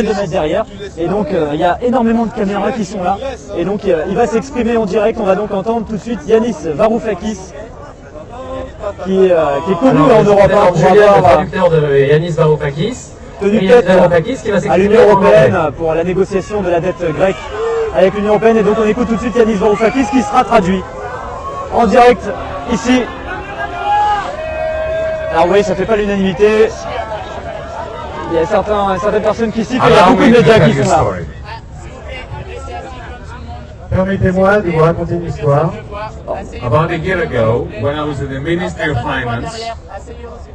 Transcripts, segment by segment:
dizaine de mètres derrière. Et donc euh, il y a énormément de caméras qui sont là. Et donc euh, il va s'exprimer en direct. On va donc entendre tout de suite Yanis Varoufakis, qui, euh, qui est connu Alors, en Europe. hein, Julien, le avoir, euh, traducteur de Yanis Varoufakis. tenu tête Varoufakis qui va à l'Union en Européenne pour la négociation de la dette grecque avec l'Union Européenne. Et donc on écoute tout de suite Yanis Varoufakis qui sera traduit en direct ici. Alors oui, ça fait pas l'unanimité. Il y a certains, certaines personnes qui et il y a beaucoup de médias qui a sont là. Permettez-moi de vous raconter une histoire. About a year ago, when I was in the Ministry of Finance,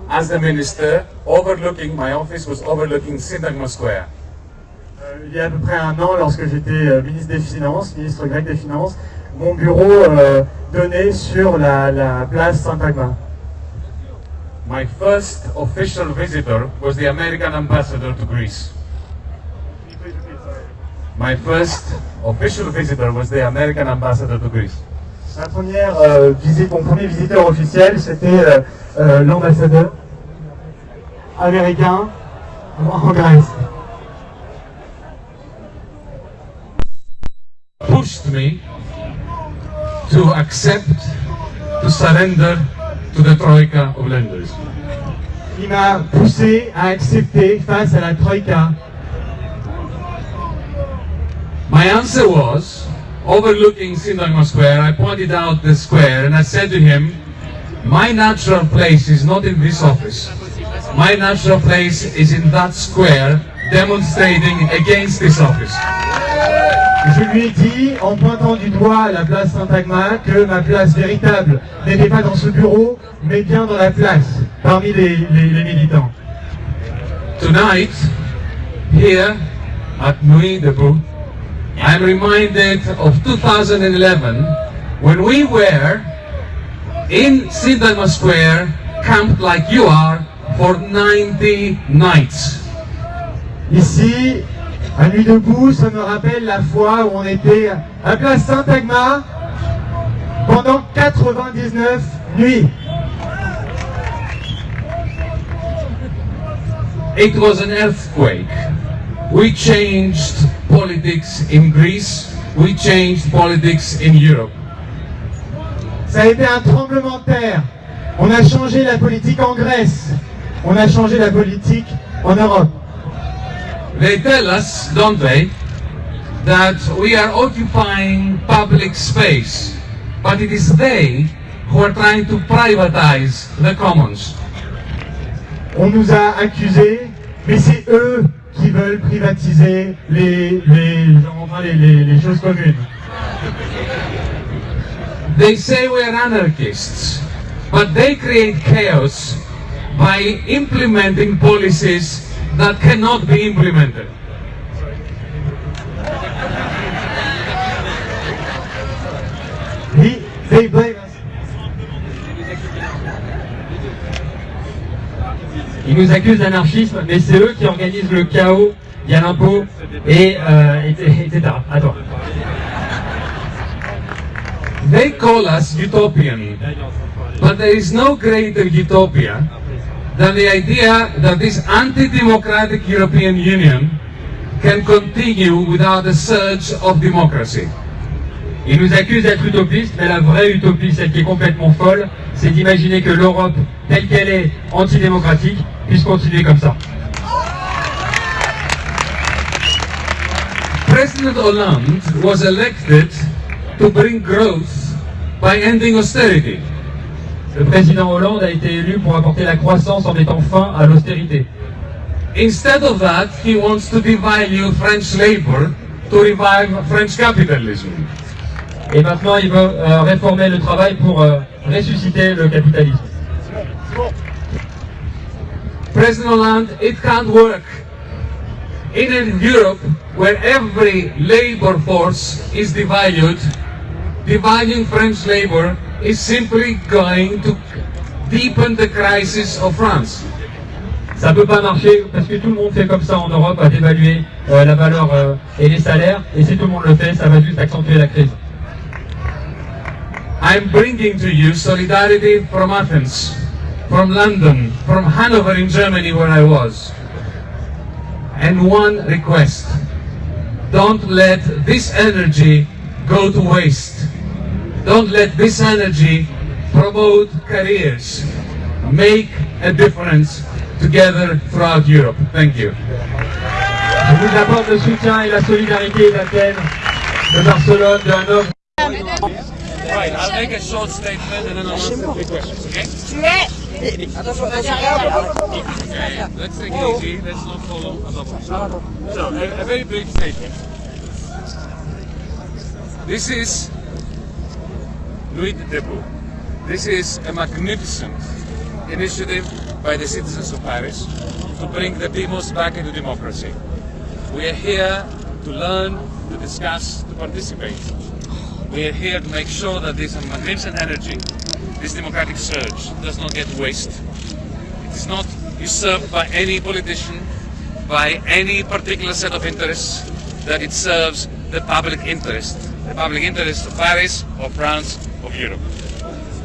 as the minister, overlooking my office was overlooking Syntagma Square. Euh, il y a à peu près un an, lorsque j'étais euh, ministre des Finances, ministre grec des Finances, mon bureau euh, donnait sur la, la place Saint-Agma. My first official visitor was the American ambassador to Greece. My first official visitor was the American ambassador to Greece. Ma première euh, visite, mon premier visiteur officiel, c'était euh, euh, l'ambassadeur américain en Grèce. Pushed me to accept, to surrender to the Troika of lenders. M'a poussé à accepter face à la Troïka. My answer was, overlooking Syntagma Square, I pointed out the square and I said to him, my natural place is not in this office. My natural place is in that square, demonstrating against this office. Je lui ai dit, en pointant du doigt la place Saint-Agma, que ma place véritable n'était pas dans ce bureau, mais bien dans la place, parmi les, les- les militants. Tonight, here at Nuit Debout, I'm reminded of 2011 when we were in Syntagma Square, camped like you are, for 90 nights. Ici, à Nuit debout, ça me rappelle la fois où on était à place Saint-Agma pendant 99 nuits. It was an earthquake. We changed politics in Greece. We changed politics in Europe. Ça a été un tremblement de terre. On a changé la politique en Grèce. On a changé la politique en Europe. They tell us, don't they, that we are occupying public space, but it is they who are trying to privatize the commons. On nous a accusés, mais c'est eux qui veulent privatiser les, les, enfin, les, les- les choses communes. They say we are anarchists, but they create chaos by implementing policies that cannot be implemented. He- they blame us. Ils nous accusent d'anarchisme, mais c'est eux qui organisent le chaos, il y a l'impôt, et, euh, et- etc. Attends. They call us utopian, but there is no greater utopia than the idea that this anti-democratic European Union can continue without a surge of democracy. Ils nous accusent d'être utopistes, mais la vraie utopie, celle qui est complètement folle, c'est d'imaginer que l'Europe, telle qu'elle est antidémocratique, puisse continuer comme ça. President Hollande was elected to bring growth by ending austerity. Le président Hollande a été élu pour apporter la croissance en mettant fin à l'austérité. Instead of that, he wants to devalue French labor to revive French capitalism. Et maintenant, il veut euh, réformer le travail pour euh, ressusciter le capitalisme. President Hollande, it can't work. In a Europe where every labor force is devalued, devaluing French labor is simply going to deepen the crisis of France. Ça peut pas marcher parce que tout le monde fait comme ça en Europe, à dévaluer euh, la valeur euh, et les salaires. Et si tout le monde le fait, ça va juste accentuer la crise. I'm bringing to you solidarity from Athens, from London, from Hanover in Germany where I was. and one request. Don't let this energy go to waste. Don't let this energy promote careers. Make a difference together throughout Europe. Thank you. Je vous apporte le soutien et la solidarité d'Athènes, de Barcelone, de Hanovre. Right, I'll make a short statement and then I'll answer three questions, okay? Okay, let's take it easy, let's not follow a double. So, a, a very brief statement. This is Nuit Debout. This is a magnificent initiative by the citizens of Paris to bring the demos back into democracy. We are here to learn, to discuss, to participate. We are here to make sure that this magnificent energy, this democratic surge, does not get wasted. It is not usurped by any politician, by any particular set of interests, that it serves the public interest, the public interest of Paris, or France, of Europe.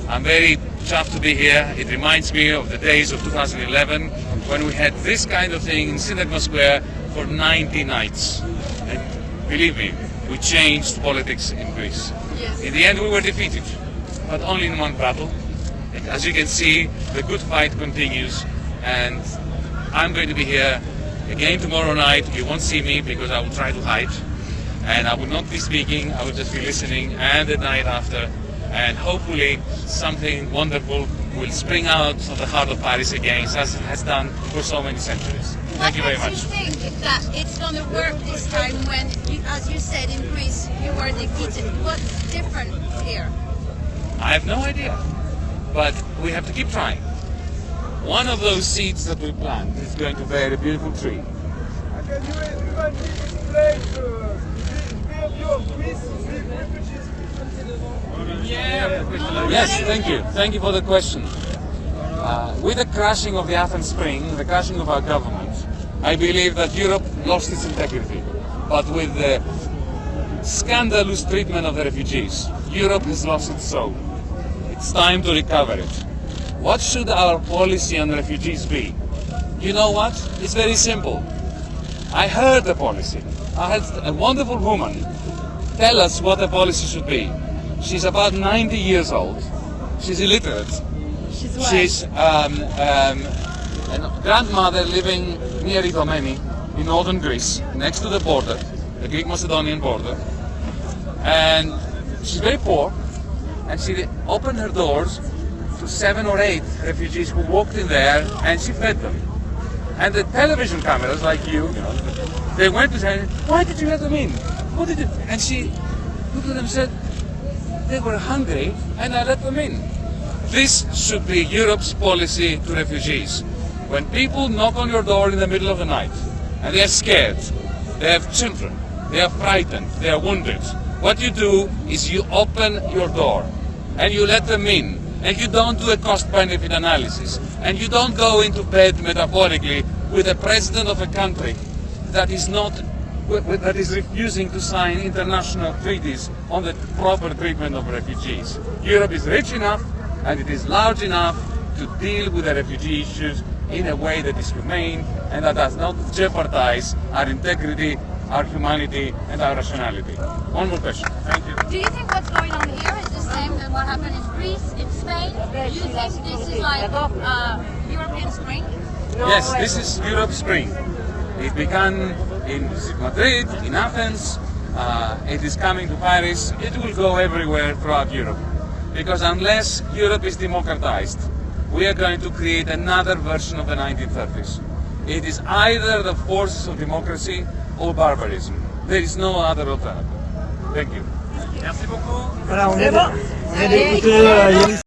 I'm very chuffed to be here. It reminds me of the days of 2011 when we had this kind of thing in Syntagma Square for 90 nights. And believe me, we changed politics in Greece. In the end, we were defeated, but only in one battle. And As you can see, the good fight continues, and I'm going to be here again tomorrow night. You won't see me because I will try to hide, and I will not be speaking. I will just be listening, and the night after, and hopefully something wonderful will spring out of the heart of Paris again, as it has done for so many centuries. Thank you very What much. makes you think that it's going to work this time when, you, as you said in Greece, you were defeated? What's different here? I have no idea. But we have to keep trying. One of those seeds that we plant is going to bear a beautiful tree. Yes, thank you. Thank you for the question. Uh, with the crashing of the Athens Spring, the crashing of our government, I believe that Europe lost its integrity. But with the scandalous treatment of the refugees, Europe has lost its soul. It's time to recover it. What should our policy on refugees be? You know what? It's very simple. I heard the policy. I had a wonderful woman tell us what the policy should be. She's about 90 years old. She's illiterate. She's She's um, um, a grandmother living near Idomeni in northern Greece, next to the border, the Greek-Macedonian border. And she's very poor, and she opened her doors to seven or eight refugees who walked in there, and she fed them. And the television cameras, like you, you know, they went to say, "Why did you let them in? What did you?" And she looked at them and said, "They were hungry, and I let them in." This should be Europe's policy to refugees. When people knock on your door in the middle of the night and they are scared, they have children, they are frightened, they are wounded, what you do is you open your door and you let them in and you don't do a cost benefit analysis and you don't go into bed metaphorically with the president of a country that is not that is refusing to sign international treaties on the proper treatment of refugees. Europe is rich enough and it is large enough to deal with the refugee issues in a way that is humane and that does not jeopardize our integrity, our humanity and our rationality. One more question. Thank you. Do you think what's going on here is the same as what happened in Greece, in Spain? Do you think this is like uh, European Spring? Yes, this is Europe Spring. It began in Madrid, in Athens. Uh, it is coming to Paris. It will go everywhere throughout Europe. Because unless Europe is democratized, we are going to create another version of the 1930s. It is either the forces of democracy or barbarism. There is no other alternative. Thank you. Voilà, on vient, on vient d'écouter euh, Yanis